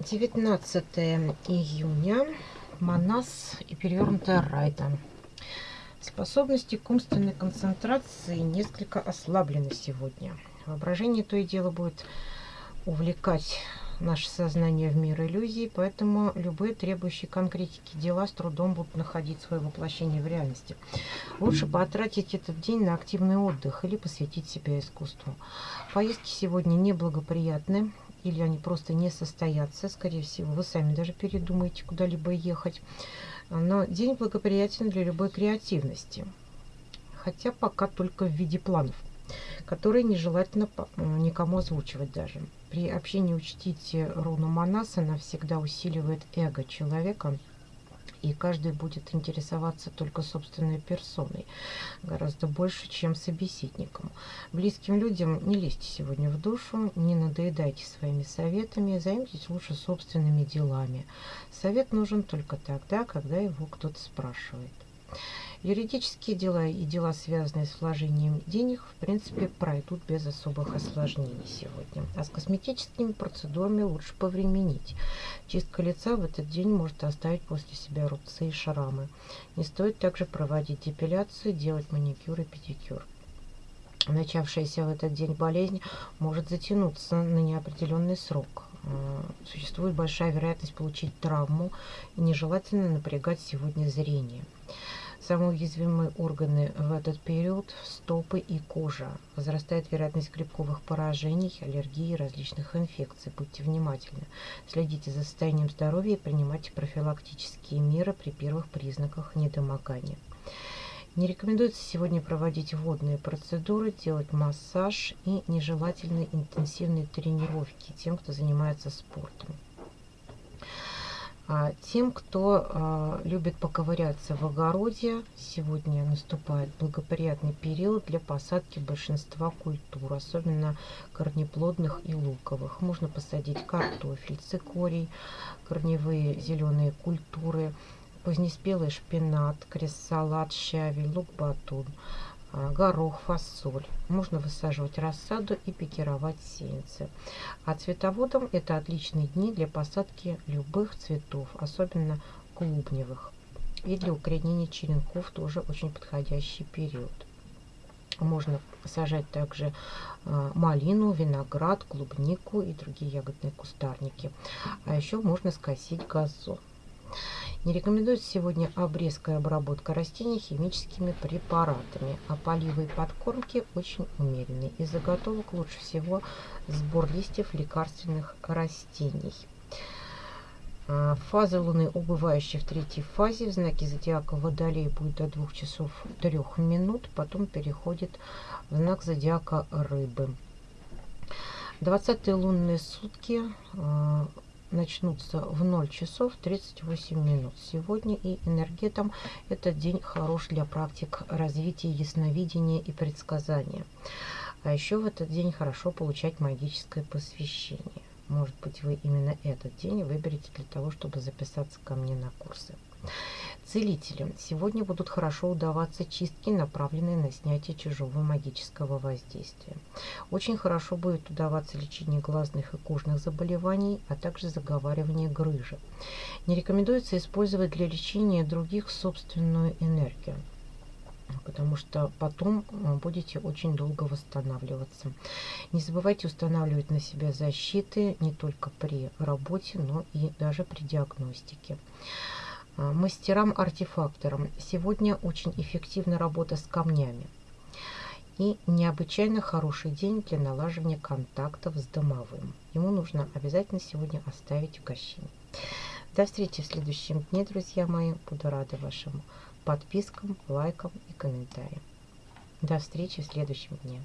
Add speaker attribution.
Speaker 1: 19 июня. Манас и перевернутая райта. Способности к умственной концентрации несколько ослаблены сегодня. Воображение то и дело будет увлекать наше сознание в мир иллюзий, поэтому любые требующие конкретики дела с трудом будут находить свое воплощение в реальности. Лучше потратить этот день на активный отдых или посвятить себя искусству. Поездки сегодня неблагоприятны, или они просто не состоятся. Скорее всего, вы сами даже передумаете куда-либо ехать. Но день благоприятен для любой креативности. Хотя пока только в виде планов, которые нежелательно никому озвучивать даже. При общении учтите руну Манаса, она всегда усиливает эго человека – и каждый будет интересоваться только собственной персоной гораздо больше, чем собеседником. Близким людям не лезьте сегодня в душу, не надоедайте своими советами, займитесь лучше собственными делами. Совет нужен только тогда, когда его кто-то спрашивает. Юридические дела и дела, связанные с вложением денег, в принципе, пройдут без особых осложнений сегодня. А с косметическими процедурами лучше повременить. Чистка лица в этот день может оставить после себя рубцы и шрамы. Не стоит также проводить депиляцию, делать маникюр и педикюр. Начавшаяся в этот день болезнь может затянуться на неопределенный срок. Э, существует большая вероятность получить травму и нежелательно напрягать сегодня зрение. Самые уязвимые органы в этот период – стопы и кожа. Возрастает вероятность грибковых поражений, аллергии и различных инфекций. Будьте внимательны. Следите за состоянием здоровья и принимайте профилактические меры при первых признаках недомогания. Не рекомендуется сегодня проводить водные процедуры, делать массаж и нежелательные интенсивные тренировки тем, кто занимается спортом. А тем, кто а, любит поковыряться в огороде, сегодня наступает благоприятный период для посадки большинства культур, особенно корнеплодных и луковых. Можно посадить картофель, цикорий, корневые зеленые культуры, позднеспелый шпинат, крест-салат, щавель, лук-батун – горох, фасоль. Можно высаживать рассаду и пикировать сеянцы. А цветоводам это отличные дни для посадки любых цветов, особенно клубневых. И для укоренения черенков тоже очень подходящий период. Можно сажать также а, малину, виноград, клубнику и другие ягодные кустарники. А еще можно скосить газон. Не рекомендуется сегодня обрезка и обработка растений химическими препаратами, а поливы и подкормки очень умеренные. Из заготовок лучше всего сбор листьев лекарственных растений. А, фаза Луны, убывающая в третьей фазе, в знаке зодиака Водолей будет до 2 часов 3 минут, потом переходит в знак зодиака Рыбы. 20 лунные сутки а, начнутся в 0 часов 38 минут сегодня. И энергетом этот день хорош для практик развития ясновидения и предсказания. А еще в этот день хорошо получать магическое посвящение. Может быть, вы именно этот день выберете для того, чтобы записаться ко мне на курсы. Целителям сегодня будут хорошо удаваться чистки, направленные на снятие чужого магического воздействия. Очень хорошо будет удаваться лечение глазных и кожных заболеваний, а также заговаривание грыжи. Не рекомендуется использовать для лечения других собственную энергию потому что потом э, будете очень долго восстанавливаться. Не забывайте устанавливать на себя защиты не только при работе, но и даже при диагностике. А, мастерам-артефакторам. Сегодня очень эффективна работа с камнями. И необычайно хороший день для налаживания контактов с домовым. Ему нужно обязательно сегодня оставить угощение. До встречи в следующем дне, друзья мои. Буду рада вашим подпискам, лайкам и комментариям. До встречи в следующем дне.